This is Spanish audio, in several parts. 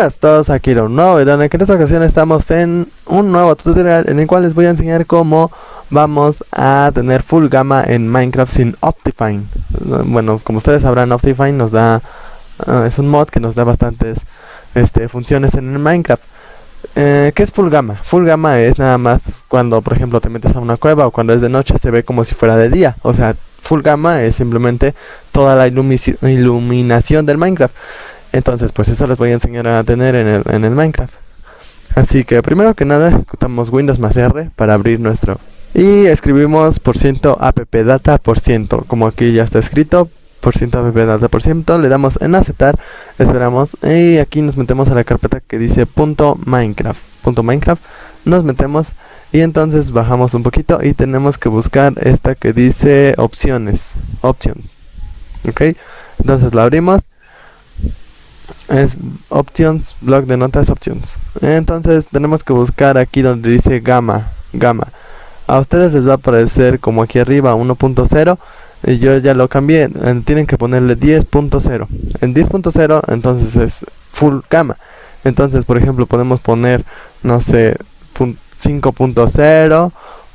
Bienvenidos todos aquí a un nuevo video en esta ocasión estamos en un nuevo tutorial en el cual les voy a enseñar cómo vamos a tener full gamma en Minecraft sin Optifine. Bueno, como ustedes sabrán Optifine nos da, uh, es un mod que nos da bastantes este, funciones en el Minecraft. Eh, ¿Qué es full gamma? Full gamma es nada más cuando por ejemplo te metes a una cueva o cuando es de noche se ve como si fuera de día. O sea, full gamma es simplemente toda la iluminación del Minecraft entonces pues eso les voy a enseñar a tener en el, en el Minecraft. Así que primero que nada ejecutamos Windows más R para abrir nuestro. Y escribimos por ciento appdata por ciento. Como aquí ya está escrito por ciento appdata por ciento le damos en aceptar. Esperamos. Y aquí nos metemos a la carpeta que dice punto minecraft punto minecraft. Nos metemos y entonces bajamos un poquito y tenemos que buscar esta que dice opciones options. Ok entonces la abrimos es options, blog de notas options. Entonces tenemos que buscar aquí donde dice gamma, gamma. A ustedes les va a aparecer como aquí arriba 1.0 y yo ya lo cambié, tienen que ponerle 10.0. En 10.0 entonces es full gamma. Entonces, por ejemplo, podemos poner no sé 5.0,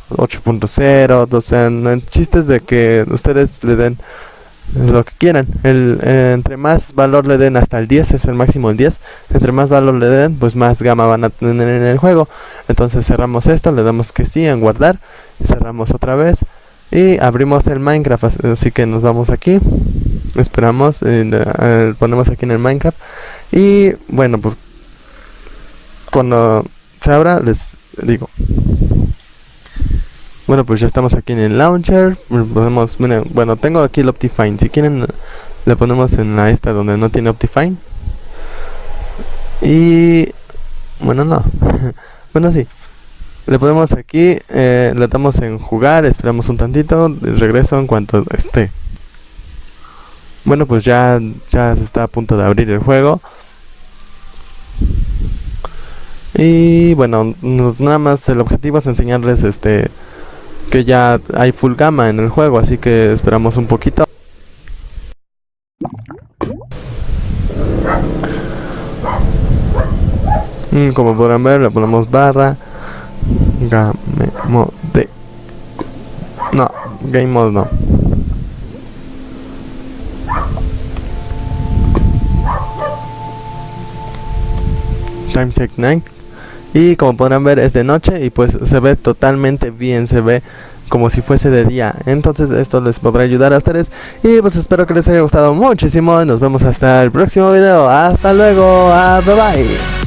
8.0, o sea, en chistes de que ustedes le den lo que quieran. El, eh, entre más valor le den hasta el 10, es el máximo el 10. Entre más valor le den, pues más gama van a tener en el juego. Entonces cerramos esto, le damos que sí en guardar. Cerramos otra vez. Y abrimos el Minecraft. Así que nos vamos aquí. Esperamos. Eh, ponemos aquí en el Minecraft. Y bueno, pues cuando se abra les digo. Bueno, pues ya estamos aquí en el launcher. Podemos, bueno, tengo aquí el Optifine. Si quieren, le ponemos en la esta donde no tiene Optifine. Y bueno, no. bueno, sí. Le ponemos aquí, eh, damos en jugar, esperamos un tantito, regreso en cuanto esté. Bueno, pues ya, ya se está a punto de abrir el juego. Y bueno, nada más el objetivo es enseñarles este que ya hay full gamma en el juego, así que esperamos un poquito. Mm, como podrán ver, le ponemos barra game mode. No, game mode no. Time check night y como podrán ver es de noche y pues se ve totalmente bien, se ve como si fuese de día. Entonces esto les podrá ayudar a ustedes. Y pues espero que les haya gustado muchísimo. Nos vemos hasta el próximo video. Hasta luego. Ah, bye bye